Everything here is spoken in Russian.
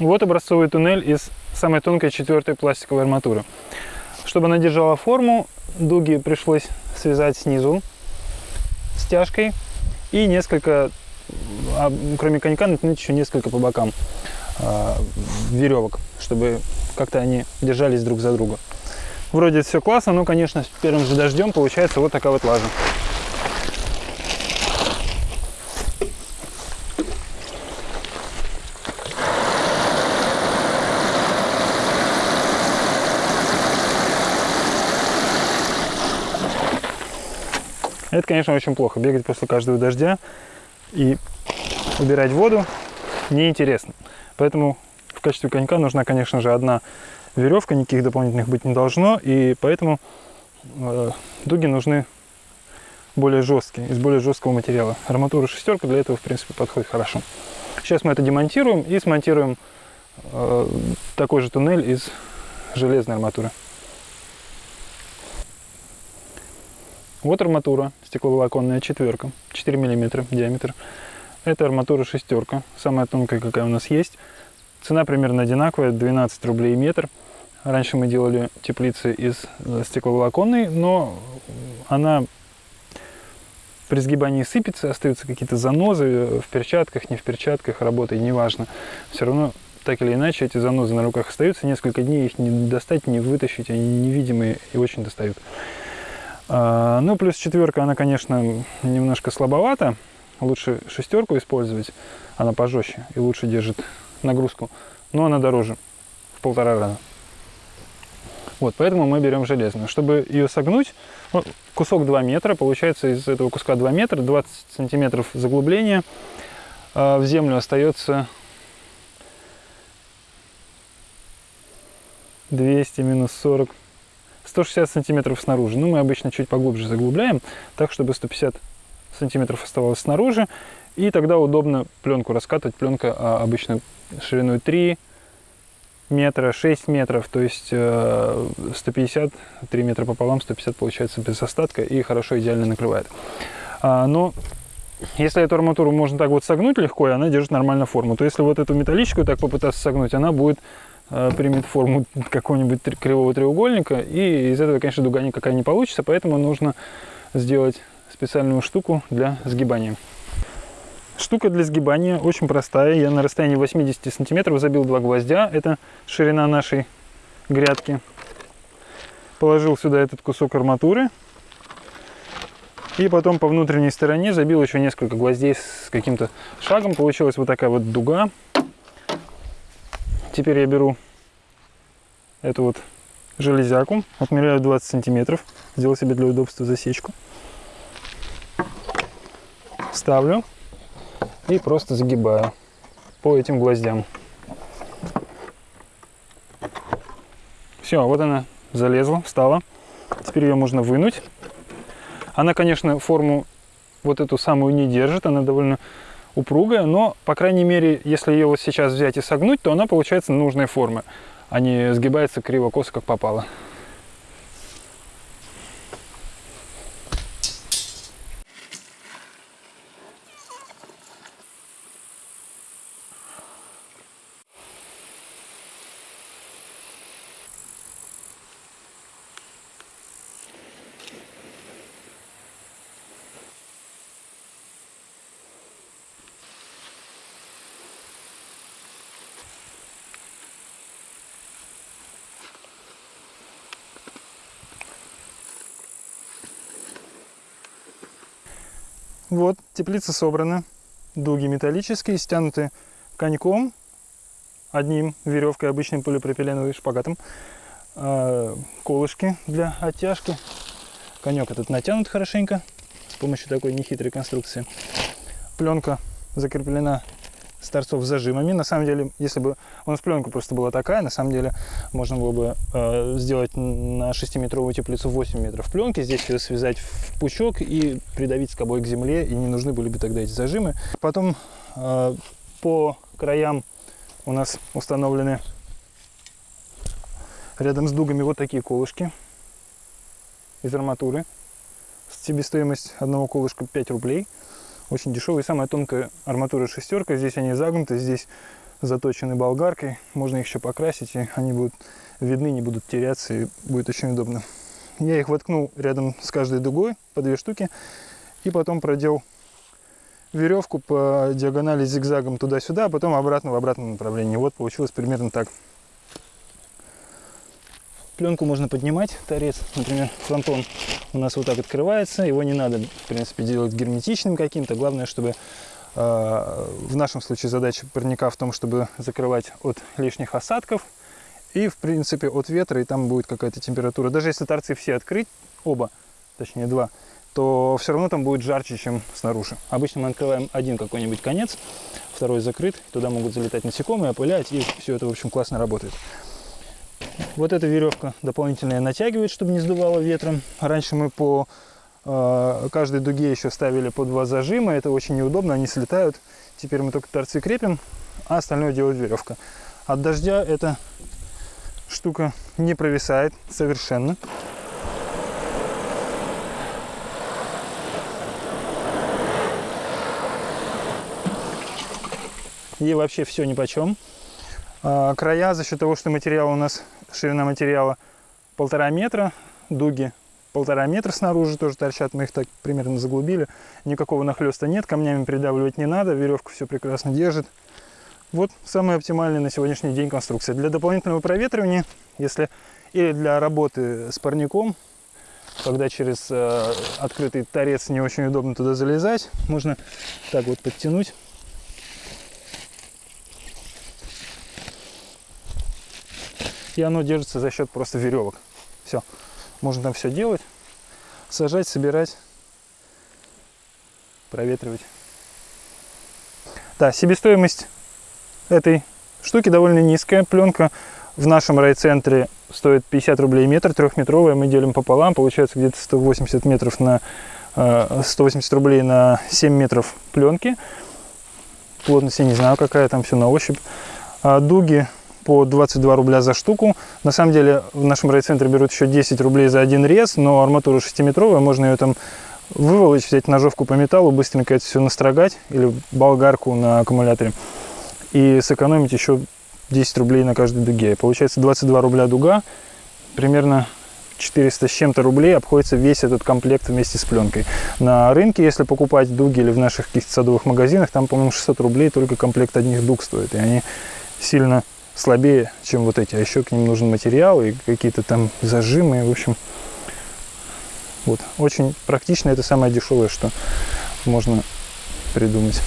Вот образцовый туннель из самой тонкой четвертой пластиковой арматуры. Чтобы она держала форму, дуги пришлось связать снизу стяжкой и несколько, а, кроме конька, натянуть еще несколько по бокам э, веревок, чтобы как-то они держались друг за друга. Вроде все классно, но, конечно, с первым же дождем получается вот такая вот лажа. Это, конечно, очень плохо. Бегать после каждого дождя и убирать воду неинтересно. Поэтому в качестве конька нужна, конечно же, одна веревка, никаких дополнительных быть не должно. И поэтому э, дуги нужны более жесткие, из более жесткого материала. Арматура шестерка для этого, в принципе, подходит хорошо. Сейчас мы это демонтируем и смонтируем э, такой же туннель из железной арматуры. Вот арматура стекловолоконная четверка, 4 мм диаметр. Это арматура шестерка, самая тонкая, какая у нас есть. Цена примерно одинаковая, 12 рублей метр. Раньше мы делали теплицы из э, стекловолоконной, но она при сгибании сыпется, остаются какие-то занозы в перчатках, не в перчатках, работает, неважно. Все равно, так или иначе, эти занозы на руках остаются, несколько дней их не достать, не вытащить, они невидимые и очень достают. А, ну, плюс четверка, она, конечно, немножко слабовата. Лучше шестерку использовать, она пожестче и лучше держит нагрузку. Но она дороже в полтора раза. Вот, поэтому мы берем железную. Чтобы ее согнуть, ну, кусок 2 метра, получается из этого куска 2 метра, 20 сантиметров заглубления. А в землю остается 200 минус 40 160 сантиметров снаружи. Ну, мы обычно чуть поглубже заглубляем, так, чтобы 150 сантиметров оставалось снаружи. И тогда удобно пленку раскатывать. Пленка а, обычно шириной 3 метра, 6 метров, то есть 150, э, 3 метра пополам, 150 получается без остатка и хорошо, идеально накрывает. А, но если эту арматуру можно так вот согнуть легко, и она держит нормально форму, то если вот эту металлическую так попытаться согнуть, она будет примет форму какого-нибудь кривого треугольника, и из этого, конечно, дуга никакая не получится, поэтому нужно сделать специальную штуку для сгибания. Штука для сгибания очень простая. Я на расстоянии 80 сантиметров забил два гвоздя. Это ширина нашей грядки. Положил сюда этот кусок арматуры. И потом по внутренней стороне забил еще несколько гвоздей с каким-то шагом. Получилась вот такая вот дуга. Теперь я беру эту вот железяку, отмеряю 20 сантиметров, сделал себе для удобства засечку. Ставлю и просто загибаю по этим гвоздям. Все, вот она залезла, встала. Теперь ее можно вынуть. Она, конечно, форму вот эту самую не держит, она довольно упругая, но, по крайней мере, если ее вот сейчас взять и согнуть, то она получается нужной формы, а не сгибается криво-косо, как попало. Вот, теплица собрана. Дуги металлические, стянуты коньком, одним веревкой, обычным полипропиленовым шпагатом. А, колышки для оттяжки. Конек этот натянут хорошенько с помощью такой нехитрой конструкции. Пленка закреплена с торцов зажимами. На самом деле, если бы у нас пленка просто была такая, на самом деле можно было бы э, сделать на 6-метровую теплицу 8 метров пленки, здесь ее связать в пучок и придавить скобой к земле, и не нужны были бы тогда эти зажимы. Потом э, по краям у нас установлены рядом с дугами вот такие колышки из арматуры. Себестоимость одного колышка 5 рублей очень дешевый. Самая тонкая арматура шестерка. Здесь они загнуты, здесь заточены болгаркой. Можно их еще покрасить, и они будут видны, не будут теряться, и будет очень удобно. Я их воткнул рядом с каждой дугой по две штуки, и потом продел веревку по диагонали зигзагом туда-сюда, а потом обратно в обратном направлении. Вот получилось примерно так. Пленку можно поднимать, торец, например, фронтон у нас вот так открывается, его не надо, в принципе, делать герметичным каким-то, главное, чтобы э, в нашем случае задача парника в том, чтобы закрывать от лишних осадков и, в принципе, от ветра, и там будет какая-то температура. Даже если торцы все открыть, оба, точнее два, то все равно там будет жарче, чем снаружи. Обычно мы открываем один какой-нибудь конец, второй закрыт, туда могут залетать насекомые, опылять, и все это, в общем, классно работает. Вот эта веревка дополнительная натягивает, чтобы не сдувало ветром. Раньше мы по э, каждой дуге еще ставили по два зажима. Это очень неудобно, они слетают. Теперь мы только торцы крепим, а остальное делает веревка. От дождя эта штука не провисает совершенно. Ей вообще все ни по чем. А, края за счет того, что материал у нас, ширина материала полтора метра, дуги полтора метра снаружи тоже торчат, мы их так примерно заглубили. Никакого нахлеста нет, камнями придавливать не надо, веревка все прекрасно держит. Вот самая оптимальная на сегодняшний день конструкция. Для дополнительного проветривания, если или для работы с парником, когда через э, открытый торец не очень удобно туда залезать, можно так вот подтянуть и оно держится за счет просто веревок. Все, можно там все делать, сажать, собирать, проветривать. Да, себестоимость этой штуки довольно низкая. Пленка в нашем райцентре стоит 50 рублей метр, трехметровая, мы делим пополам, получается где-то 180 метров на 180 э, рублей на 7 метров пленки. Плотность я не знаю какая, там все на ощупь. А дуги по 22 рубля за штуку. На самом деле в нашем райцентре берут еще 10 рублей за один рез, но арматура 6-метровая, можно ее там выволочь, взять ножовку по металлу, быстренько это все настрогать, или болгарку на аккумуляторе, и сэкономить еще 10 рублей на каждой дуге. Получается 22 рубля дуга, примерно 400 с чем-то рублей обходится весь этот комплект вместе с пленкой. На рынке, если покупать дуги или в наших каких-то садовых магазинах, там, по-моему, 600 рублей только комплект одних дуг стоит. И они сильно слабее, чем вот эти. А еще к ним нужен материал и какие-то там зажимы. В общем, вот. Очень практично. Это самое дешевое, что можно придумать.